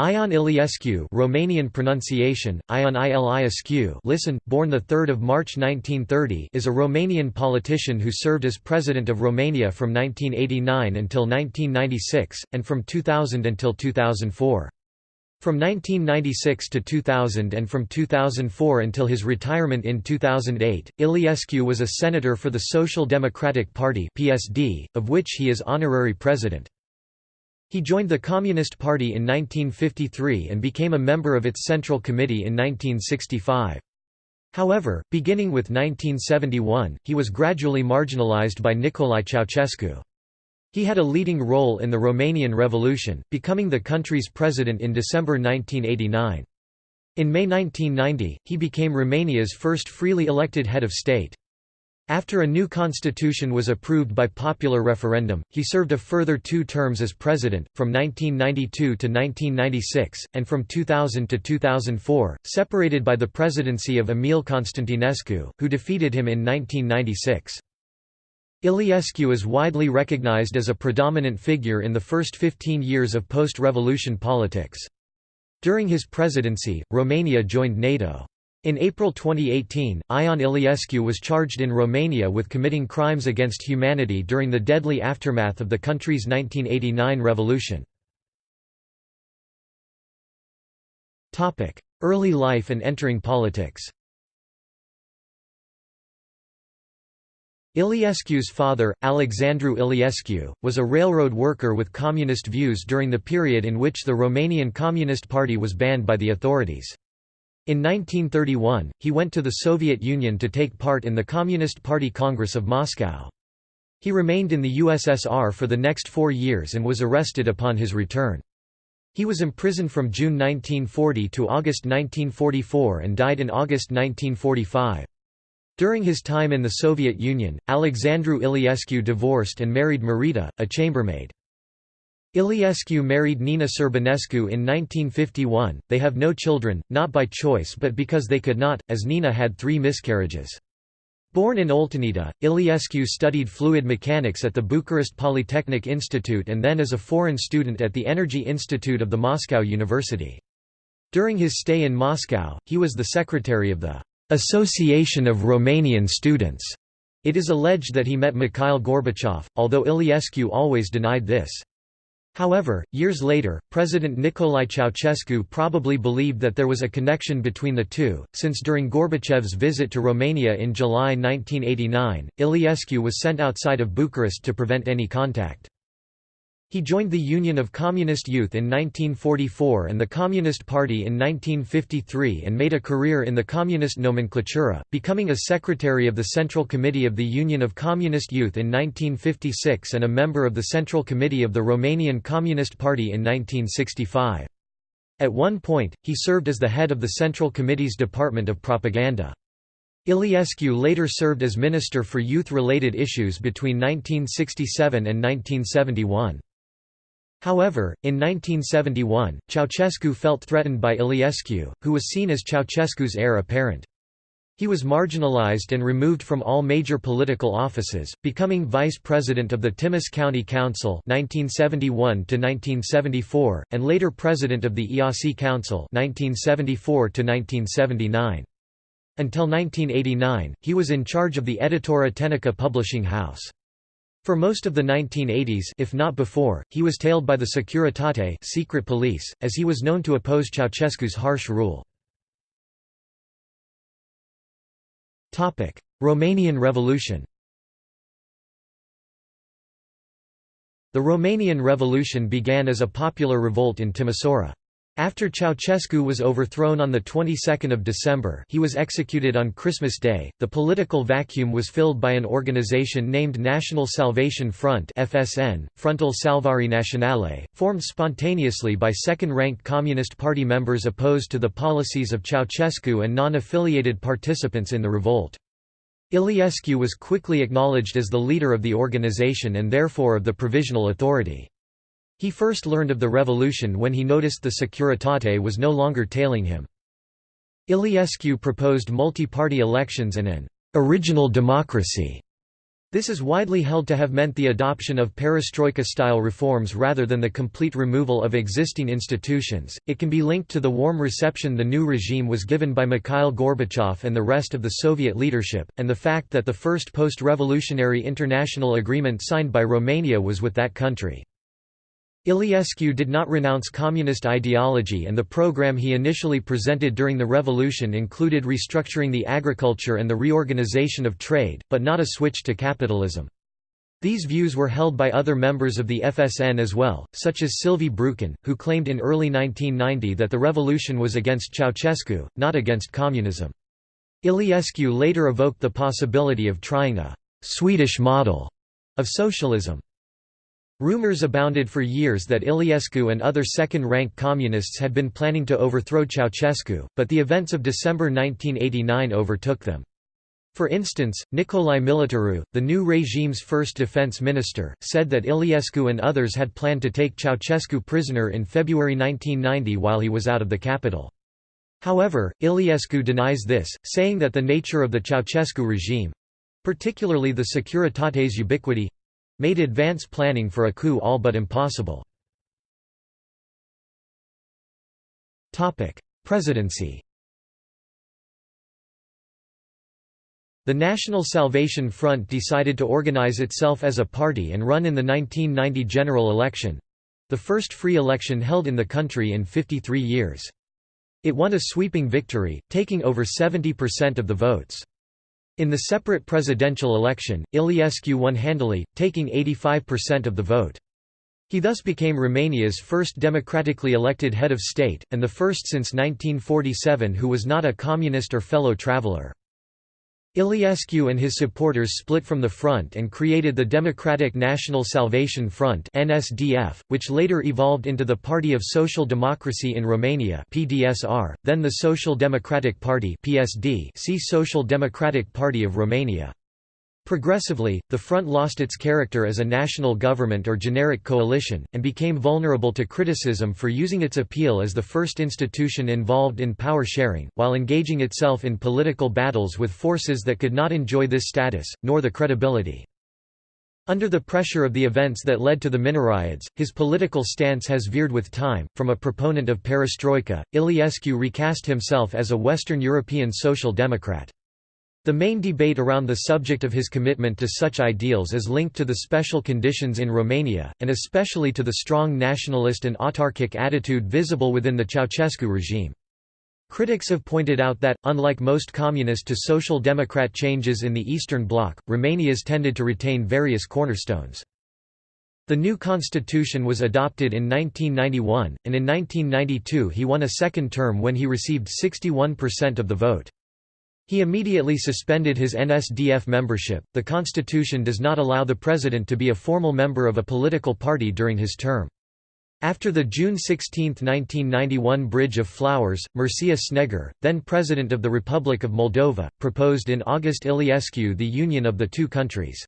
Ion Iliescu Romanian pronunciation, Ion Iliescu listen, born 3 March 1930 is a Romanian politician who served as President of Romania from 1989 until 1996, and from 2000 until 2004. From 1996 to 2000 and from 2004 until his retirement in 2008, Iliescu was a senator for the Social Democratic Party PSD, of which he is honorary president. He joined the Communist Party in 1953 and became a member of its Central Committee in 1965. However, beginning with 1971, he was gradually marginalized by Nicolae Ceausescu. He had a leading role in the Romanian Revolution, becoming the country's president in December 1989. In May 1990, he became Romania's first freely elected head of state. After a new constitution was approved by popular referendum, he served a further two terms as president, from 1992 to 1996, and from 2000 to 2004, separated by the presidency of Emil Constantinescu, who defeated him in 1996. Iliescu is widely recognized as a predominant figure in the first 15 years of post-revolution politics. During his presidency, Romania joined NATO. In April 2018, Ion Iliescu was charged in Romania with committing crimes against humanity during the deadly aftermath of the country's 1989 revolution. Early life and entering politics Iliescu's father, Alexandru Iliescu, was a railroad worker with communist views during the period in which the Romanian Communist Party was banned by the authorities. In 1931, he went to the Soviet Union to take part in the Communist Party Congress of Moscow. He remained in the USSR for the next four years and was arrested upon his return. He was imprisoned from June 1940 to August 1944 and died in August 1945. During his time in the Soviet Union, Alexandru Iliescu divorced and married Marita, a chambermaid. Iliescu married Nina Cerbănescu in 1951. They have no children, not by choice but because they could not, as Nina had three miscarriages. Born in Oltenița, Iliescu studied fluid mechanics at the Bucharest Polytechnic Institute and then as a foreign student at the Energy Institute of the Moscow University. During his stay in Moscow, he was the secretary of the Association of Romanian Students. It is alleged that he met Mikhail Gorbachev, although Iliescu always denied this. However, years later, President Nicolae Ceausescu probably believed that there was a connection between the two, since during Gorbachev's visit to Romania in July 1989, Iliescu was sent outside of Bucharest to prevent any contact. He joined the Union of Communist Youth in 1944 and the Communist Party in 1953 and made a career in the communist nomenclatura, becoming a secretary of the Central Committee of the Union of Communist Youth in 1956 and a member of the Central Committee of the Romanian Communist Party in 1965. At one point, he served as the head of the Central Committee's Department of Propaganda. Iliescu later served as Minister for Youth-related issues between 1967 and 1971. However, in 1971, Ceausescu felt threatened by Iliescu, who was seen as Ceausescu's heir apparent. He was marginalized and removed from all major political offices, becoming vice president of the Timis County Council 1971 and later president of the Iasi Council 1974 -1979. Until 1989, he was in charge of the Editura Tehnică publishing house. For most of the 1980s if not before, he was tailed by the Securitate secret police, as he was known to oppose Ceausescu's harsh rule. Romanian Revolution The Romanian Revolution began as a popular revolt in Timisoara. After Ceausescu was overthrown on the 22nd of December he was executed on Christmas Day, the political vacuum was filled by an organization named National Salvation Front FSN, Frontul Salvare Naționale, formed spontaneously by second-ranked Communist Party members opposed to the policies of Ceausescu and non-affiliated participants in the revolt. Iliescu was quickly acknowledged as the leader of the organization and therefore of the Provisional Authority. He first learned of the revolution when he noticed the Securitate was no longer tailing him. Iliescu proposed multi-party elections and an «original democracy» This is widely held to have meant the adoption of perestroika-style reforms rather than the complete removal of existing institutions. It can be linked to the warm reception the new regime was given by Mikhail Gorbachev and the rest of the Soviet leadership, and the fact that the first post-revolutionary international agreement signed by Romania was with that country. Iliescu did not renounce communist ideology and the program he initially presented during the revolution included restructuring the agriculture and the reorganization of trade, but not a switch to capitalism. These views were held by other members of the FSN as well, such as Silviu Brucan, who claimed in early 1990 that the revolution was against Ceausescu, not against communism. Iliescu later evoked the possibility of trying a «Swedish model» of socialism. Rumors abounded for years that Iliescu and other second-rank communists had been planning to overthrow Ceausescu, but the events of December 1989 overtook them. For instance, Nicolae Militaru, the new regime's first defense minister, said that Iliescu and others had planned to take Ceausescu prisoner in February 1990 while he was out of the capital. However, Iliescu denies this, saying that the nature of the Ceausescu regime—particularly the Securitates ubiquity made advance planning for a coup all but impossible. Presidency The National Salvation Front decided to organize itself as a party and run in the 1990 general election—the first free election held in the country in 53 years. It won a sweeping victory, taking over 70% of the votes. In the separate presidential election, Iliescu won handily, taking 85% of the vote. He thus became Romania's first democratically elected head of state, and the first since 1947 who was not a communist or fellow traveler. Iliescu and his supporters split from the front and created the Democratic National Salvation Front (NSDF), which later evolved into the Party of Social Democracy in Romania (PDSR), then the Social Democratic Party (PSD). See Social Democratic Party of Romania. Progressively, the front lost its character as a national government or generic coalition, and became vulnerable to criticism for using its appeal as the first institution involved in power sharing, while engaging itself in political battles with forces that could not enjoy this status, nor the credibility. Under the pressure of the events that led to the Mineriads, his political stance has veered with time. From a proponent of perestroika, Iliescu recast himself as a Western European social democrat. The main debate around the subject of his commitment to such ideals is linked to the special conditions in Romania, and especially to the strong nationalist and autarkic attitude visible within the Ceausescu regime. Critics have pointed out that, unlike most communist to social democrat changes in the Eastern Bloc, Romania's tended to retain various cornerstones. The new constitution was adopted in 1991, and in 1992 he won a second term when he received 61% of the vote. He immediately suspended his NSDF membership. The constitution does not allow the president to be a formal member of a political party during his term. After the June 16, 1991 Bridge of Flowers, Mircea Snegur, then President of the Republic of Moldova, proposed in August Iliescu the union of the two countries.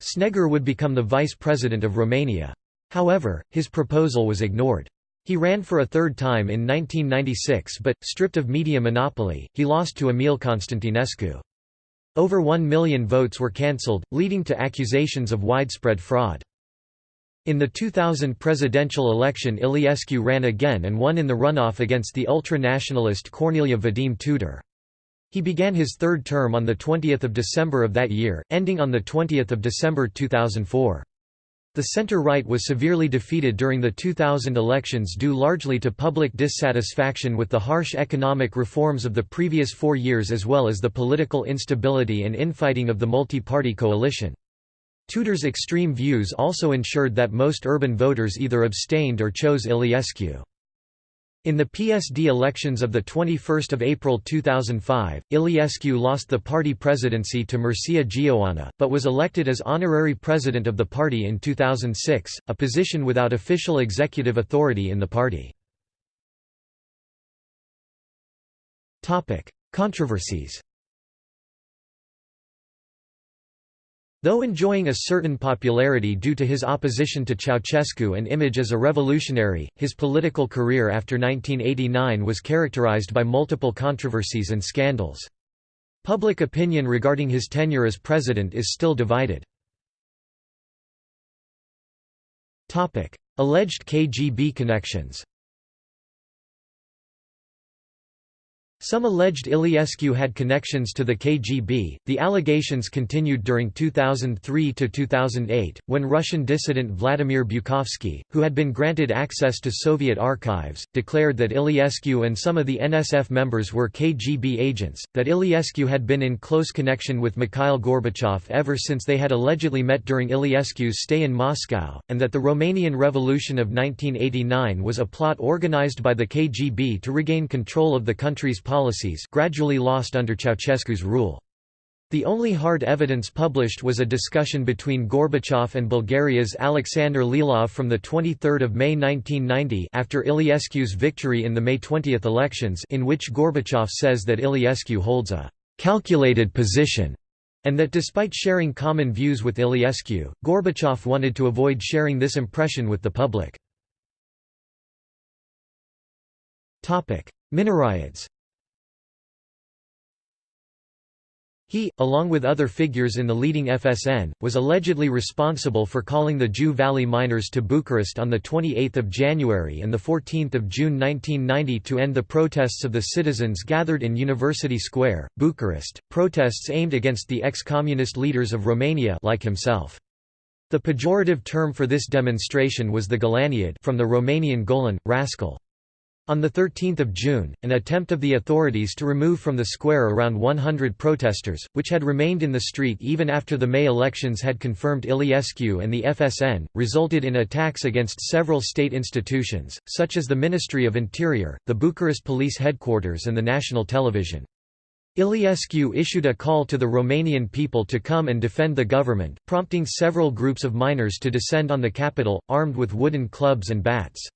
Snegur would become the vice president of Romania. However, his proposal was ignored. He ran for a third time in 1996 but, stripped of media monopoly, he lost to Emil Constantinescu. Over one million votes were cancelled, leading to accusations of widespread fraud. In the 2000 presidential election Iliescu ran again and won in the runoff against the ultra-nationalist Corneliu Vadim Tudor. He began his third term on 20 December of that year, ending on 20 December 2004. The center-right was severely defeated during the 2000 elections due largely to public dissatisfaction with the harsh economic reforms of the previous four years as well as the political instability and infighting of the multi-party coalition. Tudor's extreme views also ensured that most urban voters either abstained or chose Iliescu. In the PSD elections of 21 April 2005, Iliescu lost the party presidency to Mircea Geoana, but was elected as honorary president of the party in 2006, a position without official executive authority in the party. Controversies Though enjoying a certain popularity due to his opposition to Ceausescu and image as a revolutionary, his political career after 1989 was characterized by multiple controversies and scandals. Public opinion regarding his tenure as president is still divided. Alleged KGB connections Some alleged Iliescu had connections to the KGB. The allegations continued during 2003 to 2008, when Russian dissident Vladimir Bukovsky, who had been granted access to Soviet archives, declared that Iliescu and some of the NSF members were KGB agents, that Iliescu had been in close connection with Mikhail Gorbachev ever since they had allegedly met during Iliescu's stay in Moscow, and that the Romanian Revolution of 1989 was a plot organized by the KGB to regain control of the country's policies gradually lost under Ceausescu's rule. The only hard evidence published was a discussion between Gorbachev and Bulgaria's Alexander Lilov from 23 May 1990 after Iliescu's victory in the May 20 elections in which Gorbachev says that Iliescu holds a «calculated position» and that despite sharing common views with Iliescu, Gorbachev wanted to avoid sharing this impression with the public. Mineriads He, along with other figures in the leading FSN, was allegedly responsible for calling the Jiu Valley miners to Bucharest on 28 January and 14 June 1990 to end the protests of the citizens gathered in University Square, Bucharest, protests aimed against the ex-communist leaders of Romania like himself. The pejorative term for this demonstration was the Golaniad from the Romanian Golan, rascal. On 13 June, an attempt of the authorities to remove from the square around 100 protesters, which had remained in the street even after the May elections had confirmed Iliescu and the FSN, resulted in attacks against several state institutions, such as the Ministry of Interior, the Bucharest Police Headquarters and the national television. Iliescu issued a call to the Romanian people to come and defend the government, prompting several groups of miners to descend on the capital, armed with wooden clubs and bats.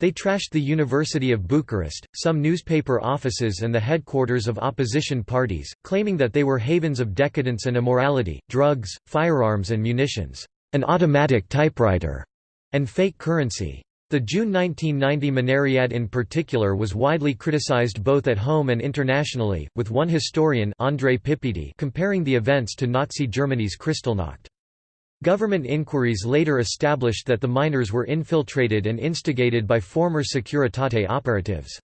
They trashed the University of Bucharest, some newspaper offices and the headquarters of opposition parties, claiming that they were havens of decadence and immorality, drugs, firearms and munitions, an automatic typewriter, and fake currency. The June 1990 Mineriad in particular was widely criticized both at home and internationally, with one historian Andrei Pippidi comparing the events to Nazi Germany's Kristallnacht. Government inquiries later established that the miners were infiltrated and instigated by former Securitate operatives.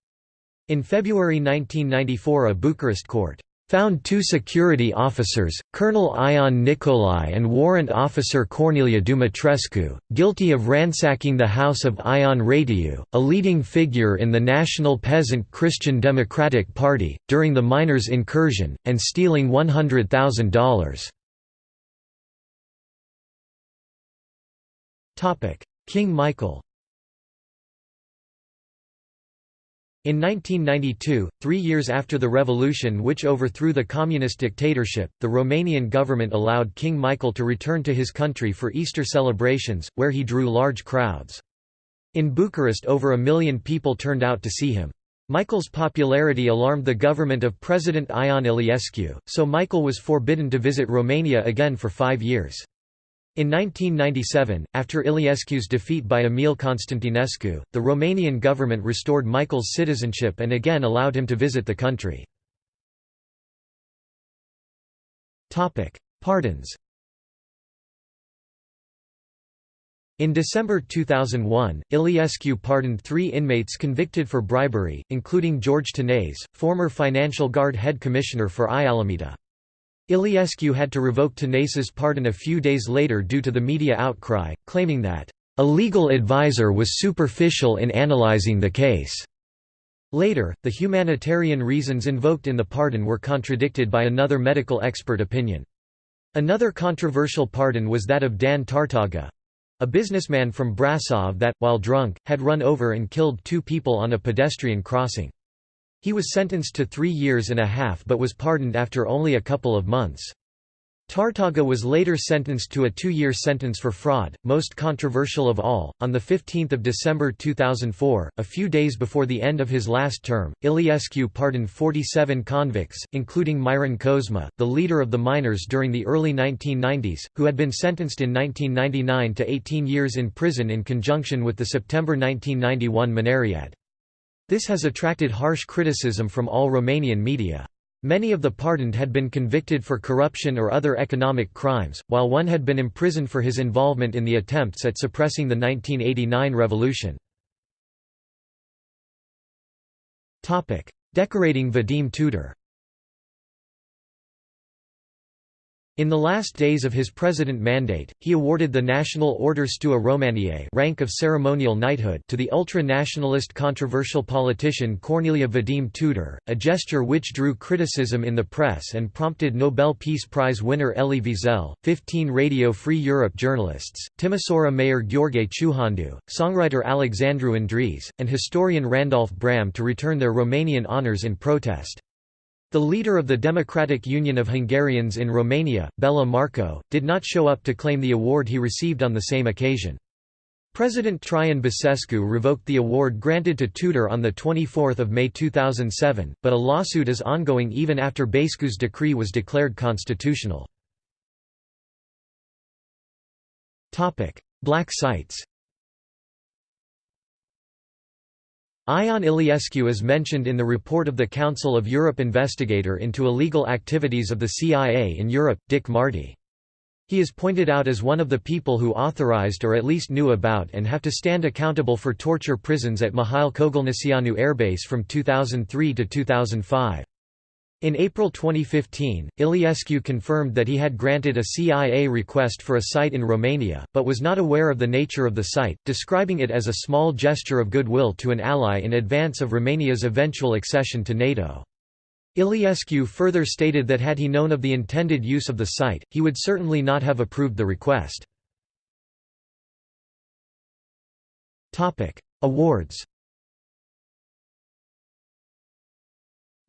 In February 1994 a Bucharest court found two security officers, Colonel Ion Nicolai and Warrant Officer Cornelia Dumitrescu, guilty of ransacking the house of Ion Rațiu, a leading figure in the National Peasant Christian Democratic Party, during the miners' incursion, and stealing $100,000. King Michael In 1992, three years after the revolution which overthrew the communist dictatorship, the Romanian government allowed King Michael to return to his country for Easter celebrations, where he drew large crowds. In Bucharest over a million people turned out to see him. Michael's popularity alarmed the government of President Ion Iliescu, so Michael was forbidden to visit Romania again for five years. In 1997, after Iliescu's defeat by Emil Constantinescu, the Romanian government restored Michael's citizenship and again allowed him to visit the country. Pardons In December 2001, Iliescu pardoned three inmates convicted for bribery, including George Tanase, former Financial Guard head commissioner for Ialomița. Iliescu had to revoke Tanase's pardon a few days later due to the media outcry, claiming that, "...a legal advisor was superficial in analyzing the case." Later, the humanitarian reasons invoked in the pardon were contradicted by another medical expert opinion. Another controversial pardon was that of Dan Tartaga, a businessman from Brasov that, while drunk, had run over and killed two people on a pedestrian crossing. He was sentenced to three years and a half but was pardoned after only a couple of months. Tartaga was later sentenced to a two-year sentence for fraud, most controversial of all. On the 15th of December 2004, a few days before the end of his last term, Iliescu pardoned 47 convicts, including Miron Cozma, the leader of the miners during the early 1990s, who had been sentenced in 1999 to 18 years in prison in conjunction with the September 1991 Mineriad. This has attracted harsh criticism from all Romanian media. Many of the pardoned had been convicted for corruption or other economic crimes, while one had been imprisoned for his involvement in the attempts at suppressing the 1989 revolution. Decorating Vadim Tudor In the last days of his president mandate, he awarded the National Order Stua Romaniae rank of ceremonial knighthood to the ultra-nationalist controversial politician Corneliu Vadim Tudor, a gesture which drew criticism in the press and prompted Nobel Peace Prize winner Elie Wiesel, 15 Radio Free Europe journalists, Timisoara mayor Gheorghe Ciuhandu, songwriter Alexandru Andries, and historian Randolph Braham to return their Romanian honours in protest. The leader of the Democratic Union of Hungarians in Romania, Béla Markó, did not show up to claim the award he received on the same occasion. President Traian Basescu revoked the award granted to Tudor on 24 May 2007, but a lawsuit is ongoing even after Basescu's decree was declared constitutional. Black sites Ion Iliescu is mentioned in the report of the Council of Europe investigator into illegal activities of the CIA in Europe, Dick Marty. He is pointed out as one of the people who authorized or at least knew about and have to stand accountable for torture prisons at Mihail Kogalniceanu airbase from 2003 to 2005. In April 2015, Iliescu confirmed that he had granted a CIA request for a site in Romania, but was not aware of the nature of the site, describing it as a small gesture of goodwill to an ally in advance of Romania's eventual accession to NATO. Iliescu further stated that had he known of the intended use of the site, he would certainly not have approved the request. Awards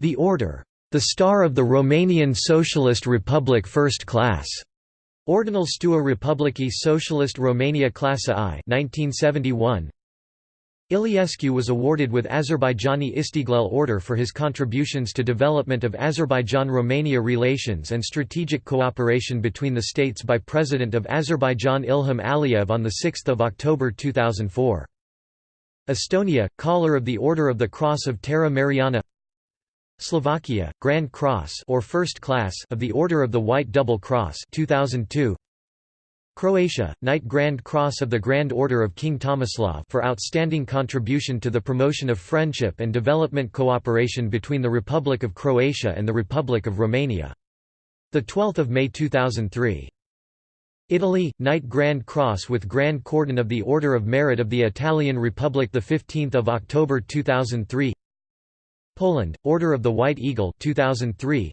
The Order the Star of the Romanian Socialist Republic First Class. Ordinal Stua Republicii Socialist Romania Clasa I 1971. Iliescu was awarded with Azerbaijani Istiglal Order for his contributions to development of Azerbaijan-Romania relations and strategic cooperation between the states by President of Azerbaijan Ilham Aliyev on 6 October 2004. Estonia, Collar of the Order of the Cross of Terra Mariana Slovakia, Grand Cross or First Class of the Order of the White Double Cross 2002. Croatia, Knight Grand Cross of the Grand Order of King Tomislav for outstanding contribution to the promotion of friendship and development cooperation between the Republic of Croatia and the Republic of Romania. 12 May 2003. Italy, Knight Grand Cross with Grand Cordon of the Order of Merit of the Italian Republic 15 October 2003 Poland, Order of the White Eagle 2003.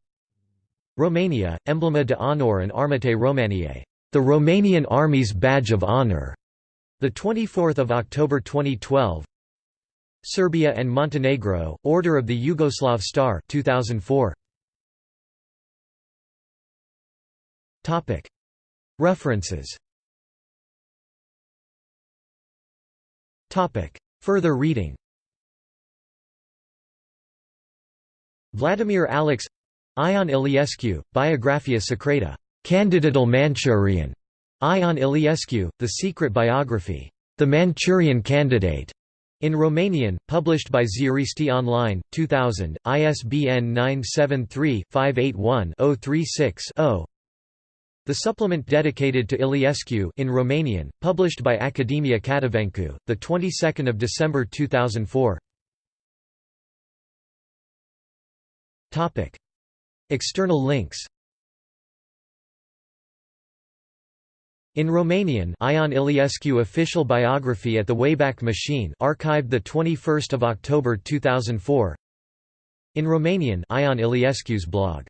Romania, Emblema de Honor and Armate Romaniae, the Romanian Army's Badge of Honor, the 24th of October 2012. Serbia and Montenegro, Order of the Yugoslav Star 2004. Topic References Topic Further reading Vladimir Alex Ion Iliescu, Biographia Secreta, Candidatul Manchurian, Ion Iliescu, The Secret Biography, The Manchurian Candidate, in Romanian, published by Ziaristi Online, 2000, ISBN 973-581-036-0 The supplement dedicated to Iliescu in Romanian, published by Academia Catavencu, 22 December 2004 External links. In Romanian Ion Iliescu official biography at the Wayback Machine archived 21 October 2004 In Romanian Ion Iliescu's blog